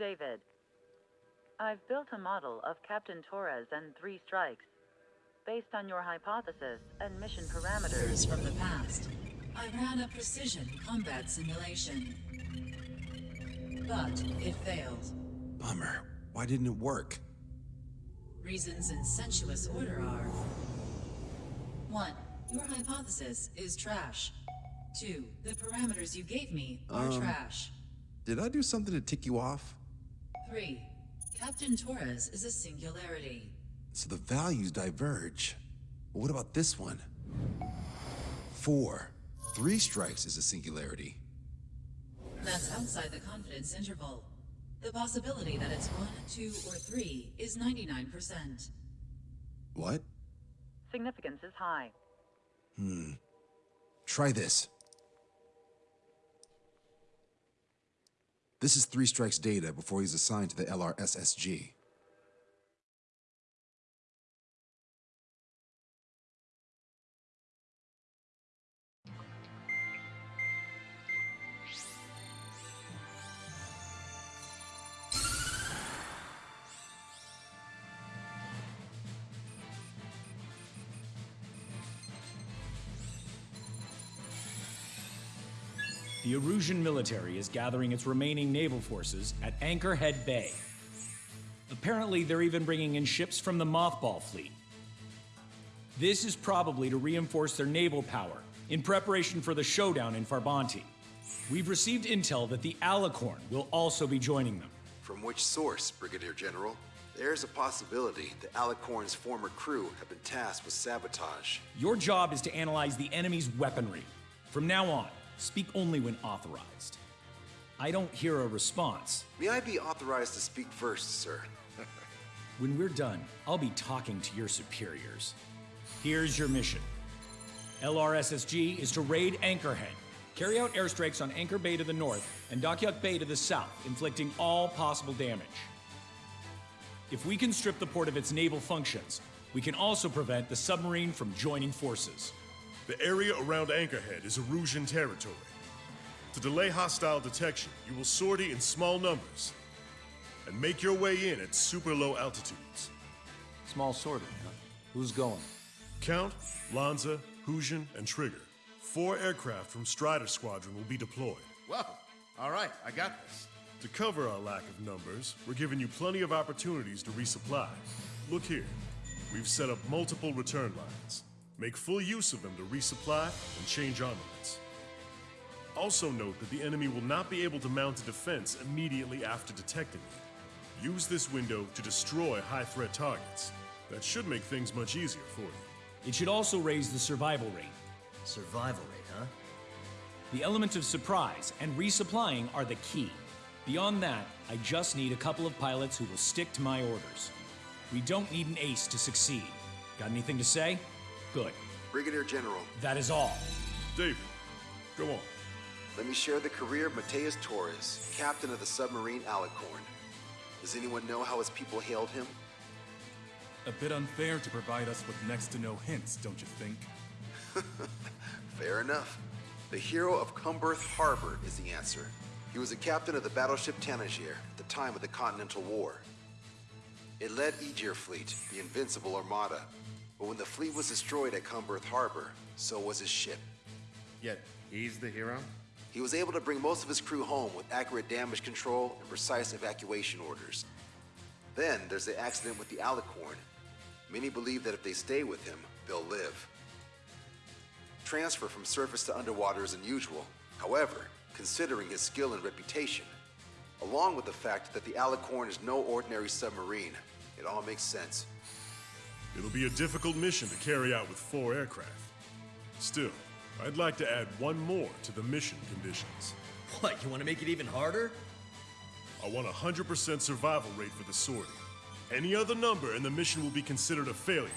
David, I've built a model of Captain Torres and Three Strikes. Based on your hypothesis and mission parameters from the past, I ran a precision combat simulation. But it failed. Bummer. Why didn't it work? Reasons in sensuous order are... 1. Your hypothesis is trash. 2. The parameters you gave me are Um, trash. Did I do something to tick you off? 3. Captain Torres is a singularity. So the values diverge. But what about this one? Four. Three strikes is a singularity. That's outside the confidence interval. The possibility that it's 1, 2, or 3 is 99%. What? significance is high. Hmm. Try this. This is Three Strikes data before he's assigned to the LRSSG. The Erusian military is gathering its remaining naval forces at Anchorhead Bay. Apparently, they're even bringing in ships from the Mothball fleet. This is probably to reinforce their naval power in preparation for the showdown in Farbanti. We've received intel that the Alicorn will also be joining them. From which source, Brigadier General? There's a possibility the Alicorn's former crew have been tasked with sabotage. Your job is to analyze the enemy's weaponry. From now on, speak only when authorized. I don't hear a response. May I be authorized to speak first, sir? When we're done, I'll be talking to your superiors. Here's your mission. LRSSG is to raid Anchorhead, carry out airstrikes on Anchor Bay to the north and Dokyuk Bay to the south, inflicting all possible damage. If we can strip the port of its naval functions, we can also prevent the submarine from joining forces. The area around Anchorhead is Erusian territory. To delay hostile detection, you will sortie in small numbers and make your way in at super low altitudes. Small sortie, huh? Who's going? Count, Lanza, Huxian, and Trigger. Four aircraft from Strider Squadron will be deployed. Well, all right, I got this. To cover our lack of numbers, we're giving you plenty of opportunities to resupply. Look here. We've set up multiple return lines. Make full use of them to resupply and change armaments. Also note that the enemy will not be able to mount a defense immediately after detecting you. Use this window to destroy high-threat targets. That should make things much easier for you. It should also raise the survival rate. Survival rate, huh? The element of surprise and resupplying are the key. Beyond that, I just need a couple of pilots who will stick to my orders. We don't need an ace to succeed. Got anything to say? Good. Brigadier General, That is all. David, go on. let me share the career of Matias Torres, captain of the submarine Alicorn. Does anyone know how his people hailed him? A bit unfair to provide us with next to no hints, don't you think? Fair enough. The hero of Comberth Harbor is the answer. He was a captain of the battleship Tanager at the time of the Continental War. It led Aegir Fleet, the Invincible Armada. But when the fleet was destroyed at Comberth Harbor, so was his ship. Yet, he's the hero? He was able to bring most of his crew home with accurate damage control and precise evacuation orders. Then there's the accident with the Alicorn. Many believe that if they stay with him, they'll live. Transfer from surface to underwater is unusual. However, considering his skill and reputation, along with the fact that the Alicorn is no ordinary submarine, it all makes sense. It'll be a difficult mission to carry out with four aircraft. Still, I'd like to add one more to the mission conditions. What, you want to make it even harder? I want a 100% survival rate for the sortie. Any other number and the mission will be considered a failure.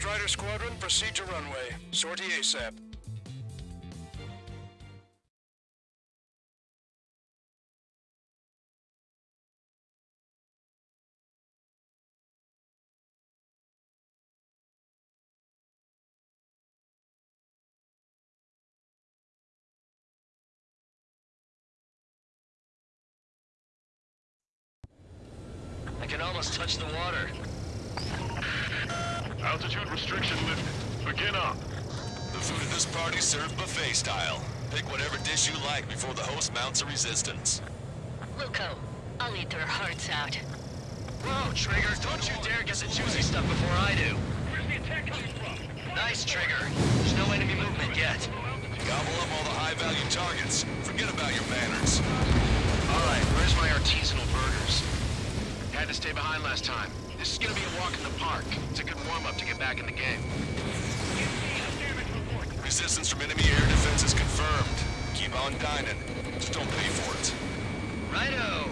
Strider Squadron, proceed to runway. Sortie ASAP. I can almost touch the water. Altitude restriction lifted. Begin up. The food at this party served buffet style. Pick whatever dish you like before the host mounts a resistance. Wilco, I'll eat their hearts out. Whoa, Trigger, don't you dare get the juicy stuff before I do. Where's the attack coming from? Nice, Trigger. There's no enemy movement yet. Gobble up all the high-value targets. Forget about your manners. All right, where's my artisanal burgers? Had to stay behind last time. This is gonna be a walk in the park. It's a good warm-up to get back in the game. Resistance from enemy air defense is confirmed. Keep on dining. Just don't pay for it. Righto!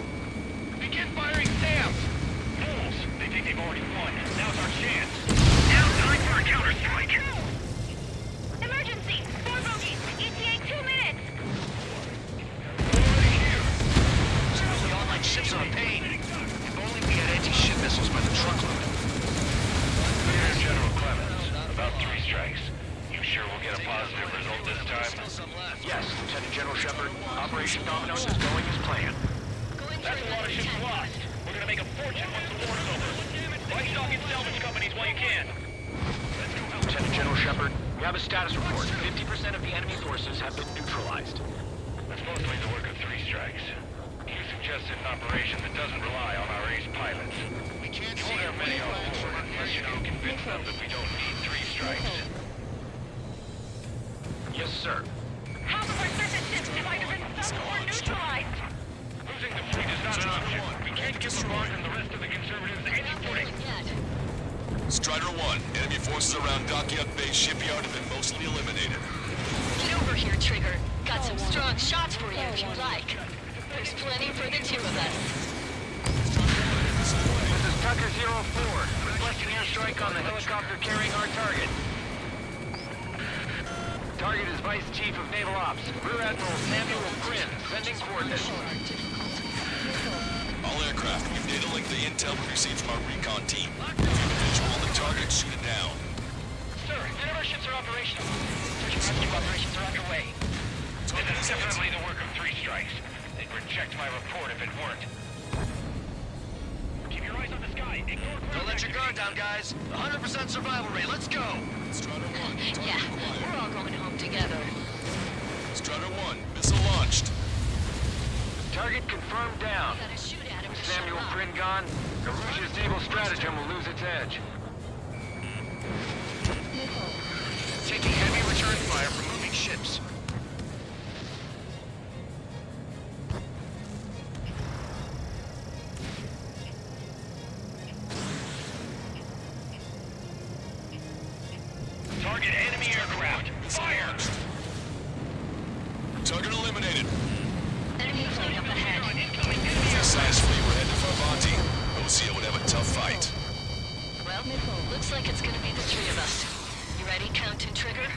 Begin firing Sam! Fools! They think they've already won. Now's our chance. Now time for a counterstrike! Tucker 04, requesting airstrike on the helicopter carrying our target. Target is Vice Chief of Naval Ops, Rear Admiral Samuel Quinn, sending coordinates. All aircraft, we've data link the intel we received from our recon team. If you visual on the target, shoot it down. Sir, none of our ships are operational. Search and rescue operations are underway. This is definitely the work of three strikes. They'd reject my report if it weren't. Keep your eyes on the sky. Don't let your guard down, guys. 100% survival rate. Let's go. Strider 1, Yeah, we're all going home together. Strider 1, missile launched. Target confirmed down. Gotta shoot at him to Samuel shut up. Prin gone. Garuja's evil stratagem will lose its edge. Mm-hmm. Taking heavy return fire from Target enemy aircraft. Fire! Target eliminated. Enemy plane up ahead. Successfully, we're headed for Avanti. Osea would have a tough fight. Well, looks like it's gonna be the three of us. You ready, Count and Trigger?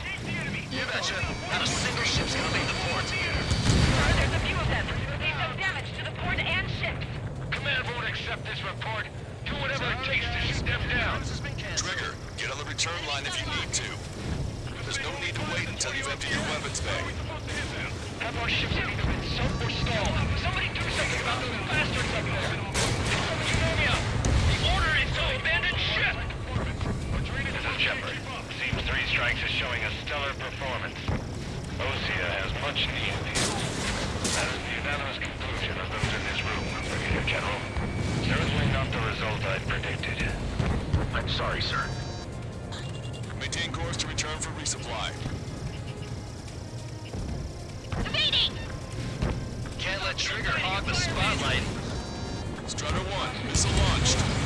You betcha. Not a single ship's gonna leave the port. There's a few of them. They've done damage to the port and ships. Command won't accept this report. Do whatever it takes to shoot them down. Trigger, get on the return line if you need to. There's no need to wait until you've emptied your weapons bay. Have our ships have either been sunk or stalled. Somebody do something about those bastards up there. It's pneumonia. The order is to abandon ship. This is Shepard. Seems Three Strikes is showing a stellar performance. Osea has much needed heals. That is the unanimous conclusion of those in this room, Brigadier General. Certainly not the result I predicted. I'm sorry, sir. To return for resupply. Evading! Can't let Trigger hog the spotlight. Strider 1, missile launched.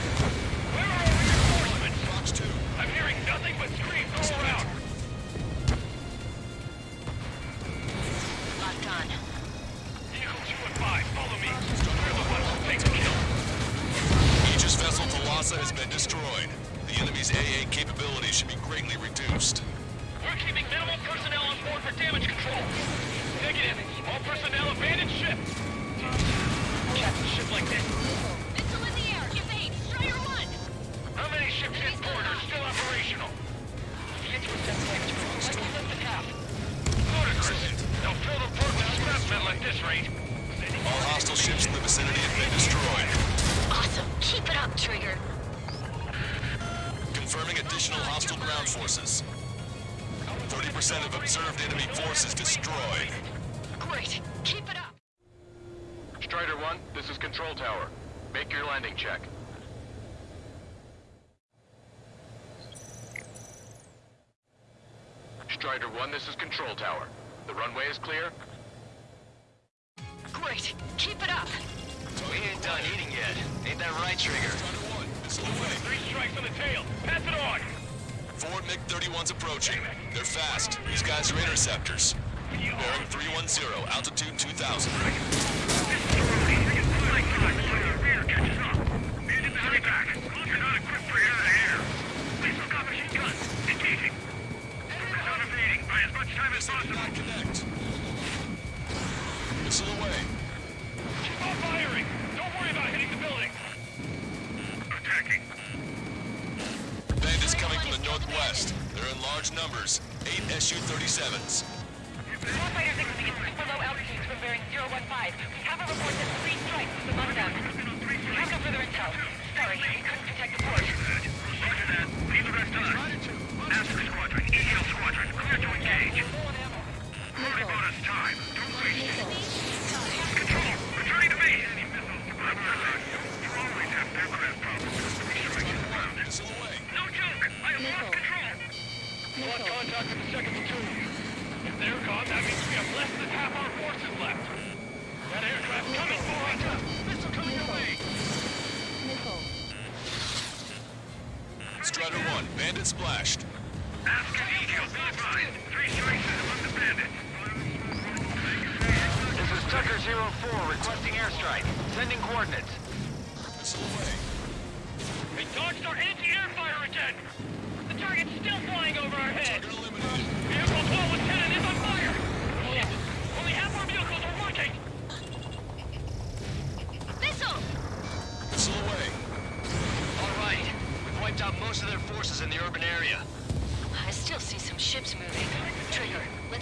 Strider 1, this is Control Tower. Make your landing check. Strider 1, this is Control Tower. The runway is clear? Great. Keep it up. We ain't done eating yet. Ain't that right, Trigger? Strider 1, missile away. Three strikes on the tail. Pass it on. Four MiG-31's approaching. They're fast. These guys are interceptors. Bearing 310, altitude 2000.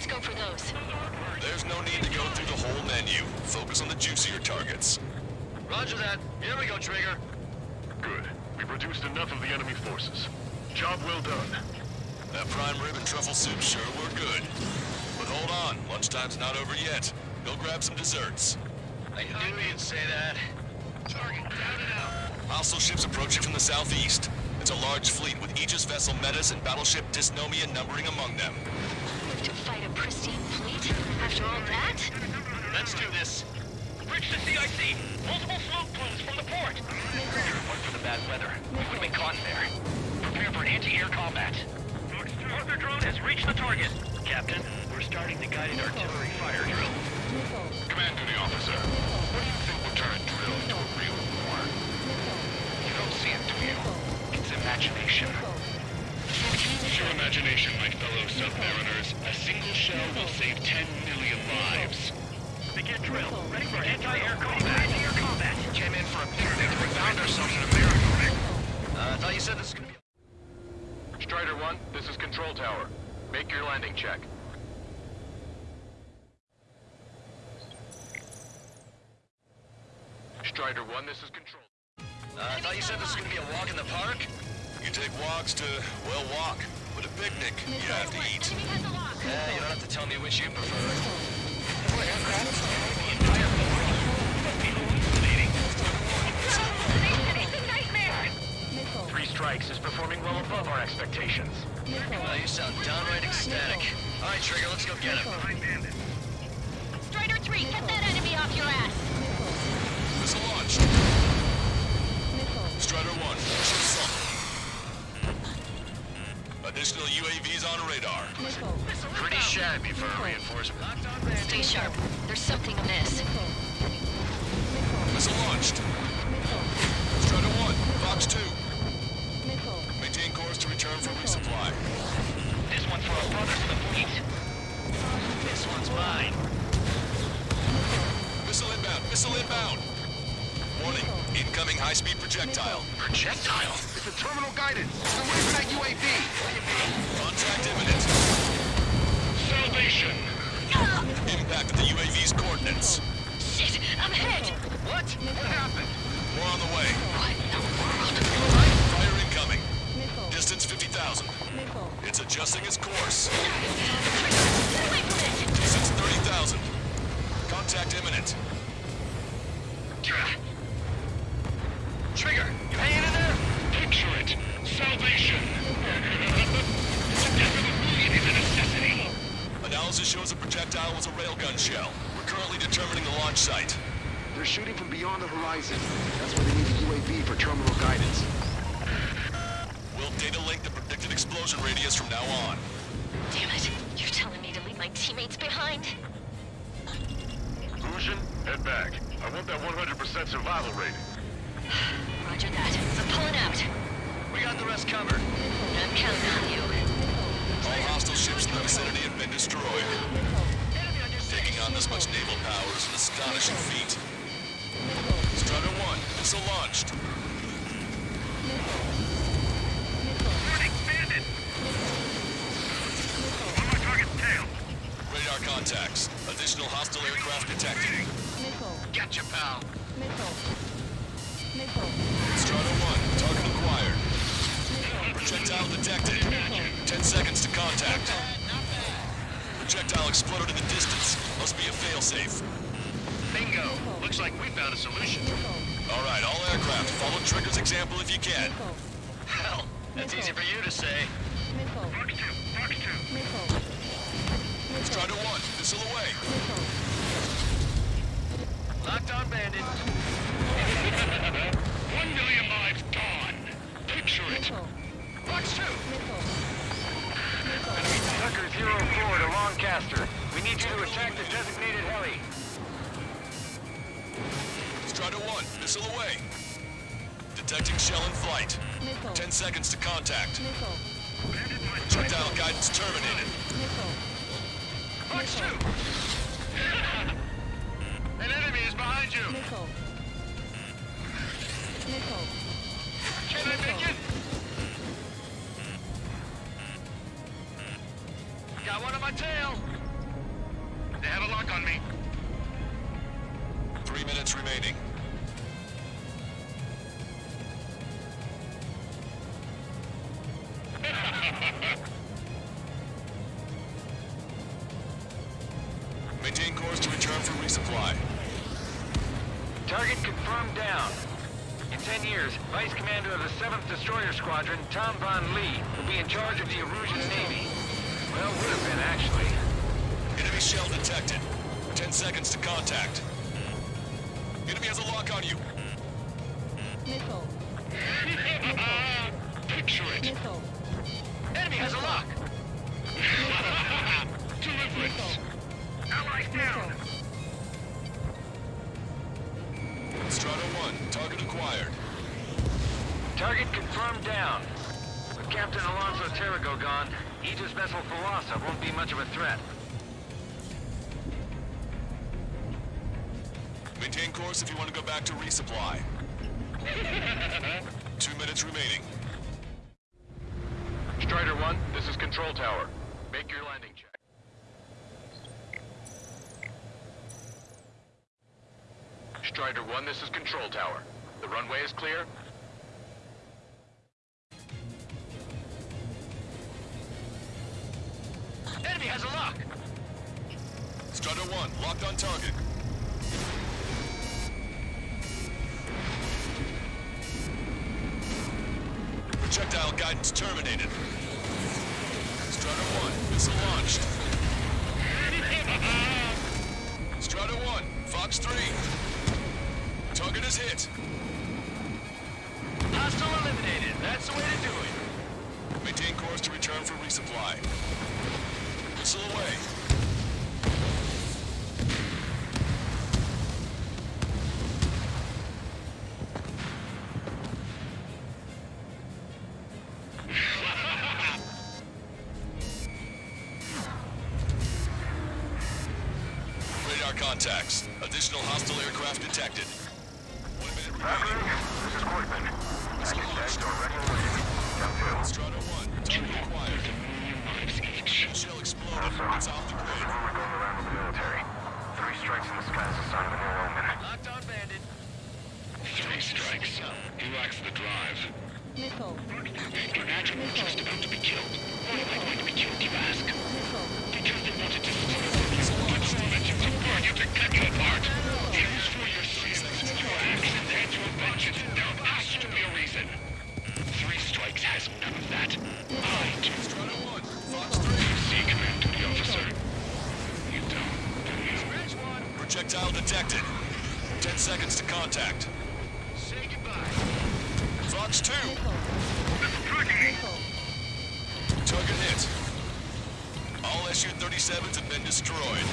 Let's go for those. There's no need to go through the whole menu. Focus on the juicier targets. Roger that. Here we go, Trigger. Good. We've reduced enough of the enemy forces. Job well done. That prime rib and truffle soup sure were good. But hold on, lunchtime's not over yet. Go grab some desserts. I knew you'd say that. Target down and out. Hostile ships approaching from the southeast. It's a large fleet with Aegis vessel Metis and battleship Dysnomia numbering among them. To fight a pristine fleet? After all that? Let's do this. Bridge to CIC. Multiple smoke plumes from the port. One for the bad weather. We would have been caught in there. Prepare for anti-air combat. Arthur drone has reached the target. Captain, we're starting the guided artillery fire drill. Command duty officer. What do you think will turn a drill into a real war? You don't see it, do you? It's imagination. Use your imagination, my fellow submariners. A single shell will save 10 million lives. Begin drill. Ready for anti-air combat. Anti-air combat. Came in for a picnic and we found ourselves in a miracle. Uh, I thought you said this was gonna be... Strider 1, this is Control Tower. Make your landing check. Strider 1, this is Control. Uh, I thought you said this was gonna be a walk in the park? You take walks to, well, walk. But a picnic, you have to eat. Yeah, you don't have to tell me which you prefer. Three strikes is performing well above our expectations. Well, you sound downright ecstatic. All right, Trigger, let's go get him. Strider 3, get that enemy off your ass! Missile launched. UAVs on radar. Pretty shabby for a reinforcement. Stay sharp. There's something amiss. Missile launched. Strider 1, Fox 2. Maintain course to return for resupply. This one's for our brothers in the fleet. This one's mine. Missile inbound, missile inbound. Warning, incoming high-speed projectile. Projectile? It's a terminal guidance. It's away from that UAV. Contact imminent. Salvation! Impact at the UAV's coordinates. Shit, I'm hit! What? What happened? More on the way. What in the world? Fire incoming. Distance 50,000. It's adjusting its course. Get away from it! Distance 30,000. Contact imminent. Trigger, you hanging in there? Picture it. Salvation. Death of a million is a necessity. Analysis shows the projectile was shell. We're currently determining the launch site. They're shooting from beyond the horizon. That's why they need the UAV for terminal guidance. We'll data link the predicted explosion radius from now on. Damn it. You're telling me to leave my teammates behind? Lucian, head back. I want that 100% survival rating. Roger that. I'm pulling out. We got the rest covered. I'm counting on you. All hostile ships in the vicinity have been destroyed. On this much naval power is an astonishing feat. Strider 1, missile launched. Warning, bandit! On my target's tail. Radar contacts. Additional hostile aircraft detected. Gotcha, pal. Strider 1, target acquired. Projectile detected. 10 seconds to contact. Projectile exploded in the distance. Must be a failsafe. Bingo. Looks like we found a solution. All right, all aircraft, follow Trigger's example if you can. Hell, that's easy for you to say. Fox 2, Fox 2. Strider 1, missile away. Locked on bandit. Attack the designated heli. Strider 1, missile away. Detecting shell in flight. 10 seconds to contact. Projectile guidance terminated. Fox 2. An enemy is behind you. Can I make it? Got one on my tail. In 10 years, Vice Commander of the 7th Destroyer Squadron, Tom Von Lee, will be in charge of the Erusian Navy. Well, would have been, actually. Enemy shell detected. Ten seconds to contact. Enemy has a lock on you. Missile. Picture it. Missile. Enemy has a lock. Deliverance. Allies down. Strider 1, target acquired. Target confirmed down. With Captain Alonso Terrigo gone, Aegis vessel Thalassa won't be much of a threat. Maintain course if you want to go back to resupply. Two minutes remaining. Strider 1, this is Control Tower. Make your landing check. Strider 1, this is Control Tower. The runway is clear. Enemy has a lock! Strider 1, locked on target. Projectile guidance terminated. Strider 1, missile launched. Strider 1, Fox 3. Target is hit. Hostile eliminated. That's the way to do it. Maintain course to return for resupply. Missile away. Strikes in the sky is a sign of an ill omen. Locked on bandit. Three strikes. He lacks the drive. Missile. Imagine we're just about to be killed. Why am I going to be killed, you ask? Missile. Because they wanted to steal from you. But you to burn you to cut you apart. It was for your sins, your actions, and your vengeance. There detected. Ten seconds to contact. Say goodbye. Fox 2. Missile. Target hit. All Su-37s have been destroyed.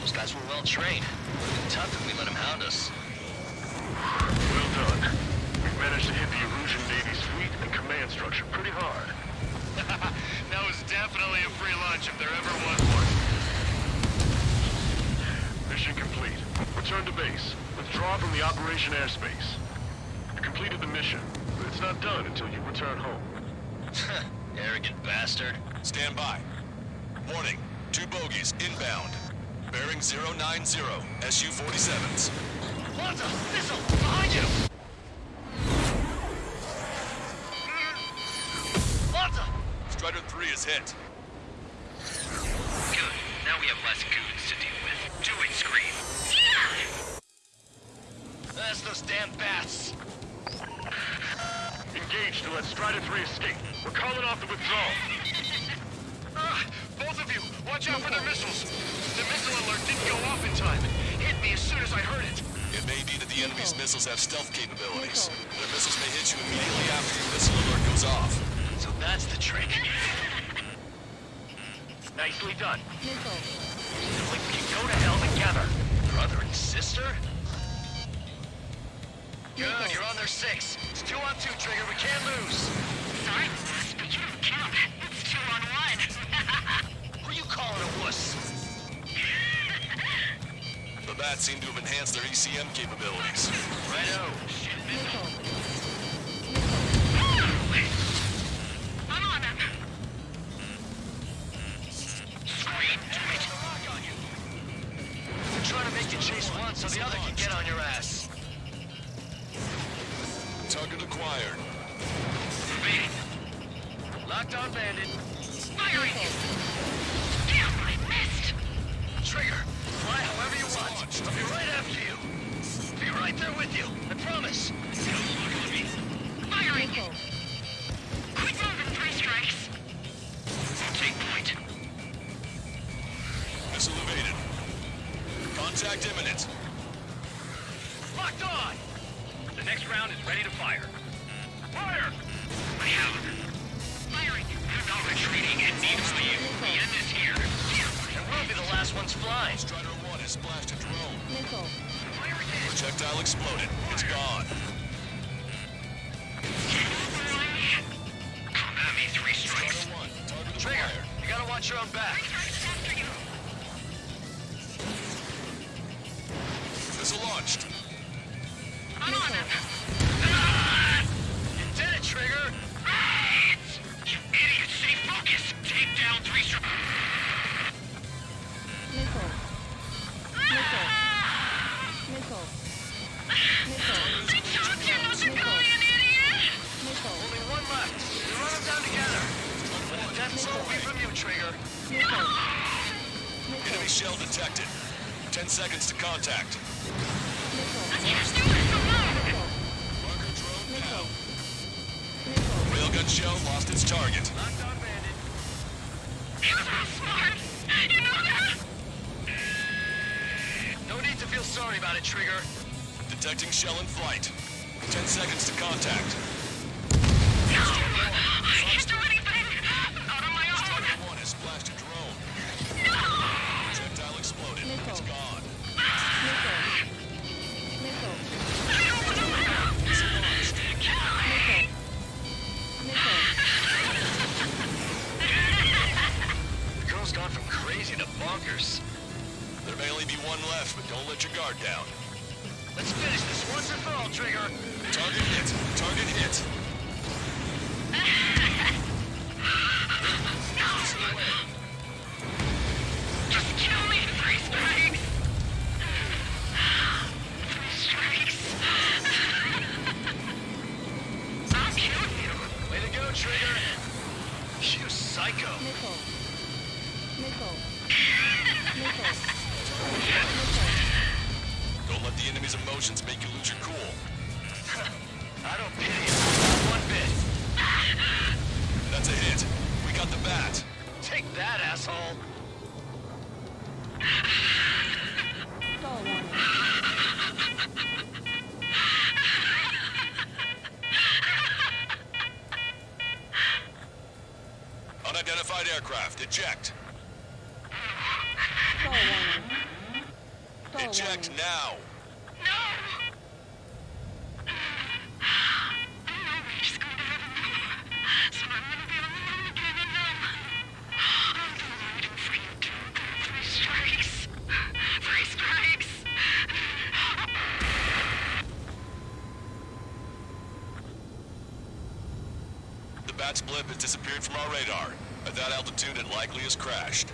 Those guys were well trained. Would have been tough if we let them hound us. Well done. We've managed to hit the Erusian Navy's fleet and command structure pretty hard. that was definitely a free lunch if there ever was one. Mission complete. Return to base. Withdraw from the operation airspace. You completed the mission, but it's not done until you return home. Arrogant bastard. Stand by. Warning. Two bogies inbound. Bearing 090. Su-47s. Lanza! Missile! Behind you! Lanza! Strider 3 is hit. Good. Now we have less goons That's those damn bats. Engage to let Strider 3 escape. We're calling off the withdrawal. Ah, both of you, watch out for their missiles. The missile alert didn't go off in time. Hit me as soon as I heard it. It may be that the enemy's missiles have stealth capabilities. Their missiles may hit you immediately after your missile alert goes off. So that's the trick. Nicely done. Missile. Seems like we can go to hell together. Brother and sister? Good, you're on their six. It's two on two, Trigger. We can't lose. Sorry, boss, but you don't count. It's two on one. Who are you calling a wuss? The bats seem to have enhanced their ECM capabilities. Righto. Missile. We'll be the last ones flying. Strider 1 has splashed a drone. Projectile exploded. It's gone. Come three strikes. Strider 1, target Trigger, acquired. you gotta watch your own back. Missile launched. Detecting shell in flight. 10 seconds to contact. No! I can't do anything. Not on my own. Strider 1 has splashed a drone. No! Projectile exploded. It's gone. Crazy to bonkers. There may only be one left, but don't let your guard down. Let's finish this once and for all, Trigger. Target hit. Target hit. Just that, asshole. Unidentified aircraft. Eject. Stall warning. Stall Eject now. Has crashed.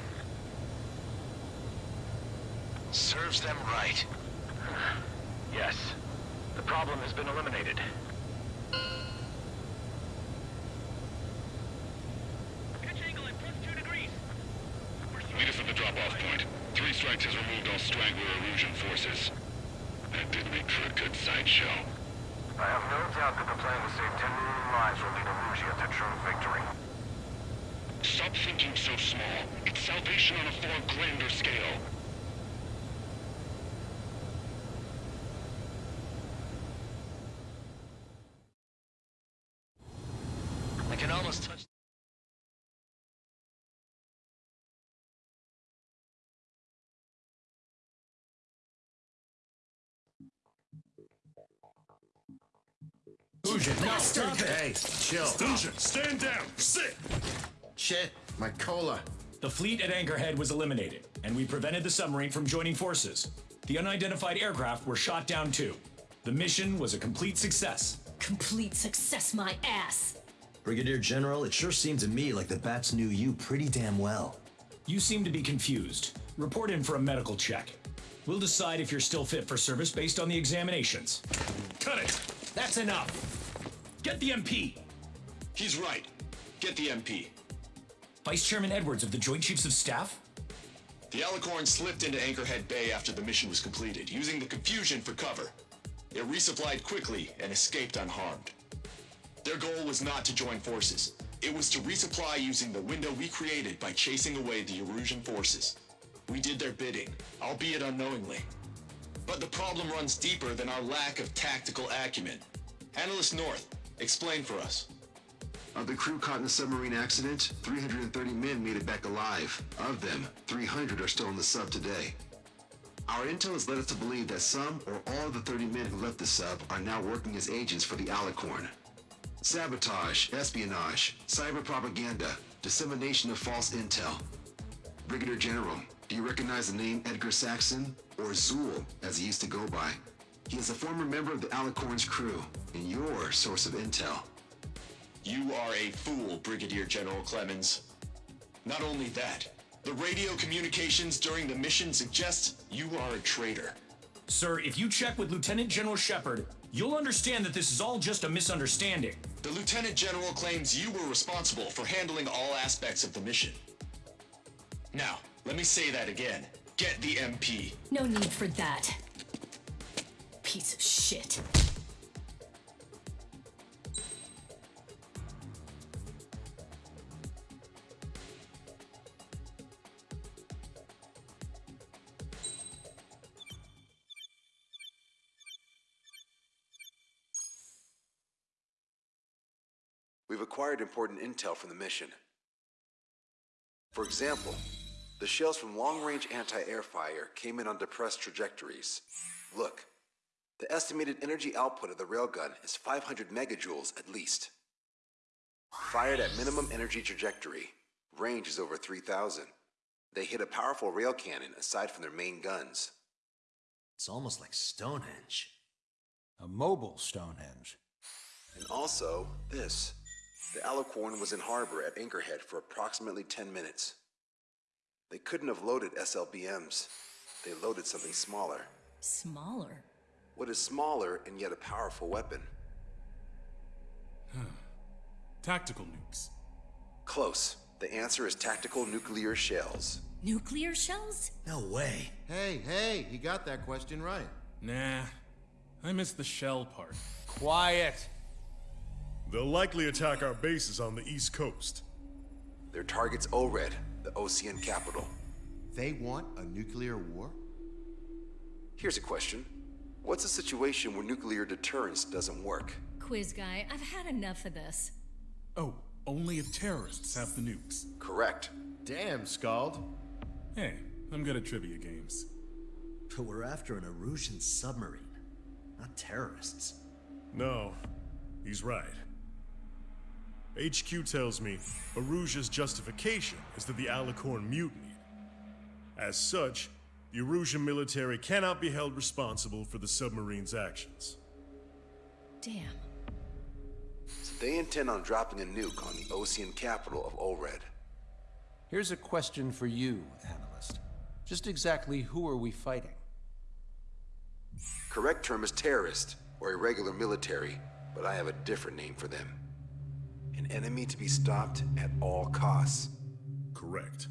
Serves them right. Yes. The problem has been eliminated. Pitch angle at plus two degrees. Meet us at the drop-off point. Three Strikes has removed all straggler Erusian forces. That did make for a good sideshow. I have no doubt that the plan to save 10 million lives will lead Erusia to true victory. Stop thinking so small. It's salvation on a far grander scale. I can almost touch... Fusion, stop it! Hey, chill. Fusion, stand down. Sit. Shit, my cola. The fleet at Anchorhead was eliminated, and we prevented the submarine from joining forces. The unidentified aircraft were shot down too. The mission was a complete success. Complete success, my ass. Brigadier General, it sure seemed to me like the bats knew you pretty damn well. You seem to be confused. Report in for a medical check. We'll decide if you're still fit for service based on the examinations. Cut it! That's enough. Get the MP! He's right. Get the MP. Vice Chairman Edwards of the Joint Chiefs of Staff? The Alicorn slipped into Anchorhead Bay after the mission was completed, using the confusion for cover. It resupplied quickly and escaped unharmed. Their goal was not to join forces. It was to resupply using the window we created by chasing away the Erusian forces. We did their bidding, albeit unknowingly. But the problem runs deeper than our lack of tactical acumen. Analyst North, explain for us. Of the crew caught in the submarine accident, 330 men made it back alive. Of them, 300 are still in the sub today. Our intel has led us to believe that some or all of the 30 men who left the sub are now working as agents for the Alicorn. Sabotage, espionage, cyber propaganda, dissemination of false intel. Brigadier General, do you recognize the name Edgar Saxon, or Zool, as he used to go by? He is a former member of the Alicorn's crew, and your source of intel. You are a fool, Brigadier General Clemens. Not only that, the radio communications during the mission suggest you are a traitor. Sir, if you check with Lieutenant General Shepard, you'll understand that this is all just a misunderstanding. The Lieutenant General claims you were responsible for handling all aspects of the mission. Now, let me say that again. Get the MP. No need for that. Piece of shit. Acquired important intel from the mission. For example, the shells from long-range anti-air fire came in on depressed trajectories. Look, the estimated energy output of the railgun is 500 megajoules at least. Fired at minimum energy trajectory, range is over 3,000. They hit a powerful rail cannon aside from their main guns. It's almost like Stonehenge. A mobile Stonehenge. And also, this. The Alicorn was in harbor at Anchorhead for approximately 10 minutes. They couldn't have loaded SLBMs. They loaded something smaller. Smaller? What is smaller and yet a powerful weapon? Tactical nukes. Close. The answer is tactical nuclear shells. Nuclear shells? No way. Hey, hey, he got that question right. Nah, I missed the shell part. Quiet. They'll likely attack our bases on the east coast. Their target's Oured, the Osean capital. They want a nuclear war? Here's a question. What's a situation where nuclear deterrence doesn't work? Quiz guy, I've had enough of this. Oh, only if terrorists have the nukes. Correct. Damn, Scald. Hey, I'm good at trivia games. But we're after an Erusian submarine, not terrorists. No, he's right. HQ tells me Erusia's justification is that the Alicorn mutinied. As such, the Erusian military cannot be held responsible for the submarine's actions. Damn. So they intend on dropping a nuke on the Osean capital of Oured. Here's a question for you, analyst. Just exactly who are we fighting? Correct term is terrorist, or irregular military, but I have a different name for them. An enemy to be stopped at all costs. Correct.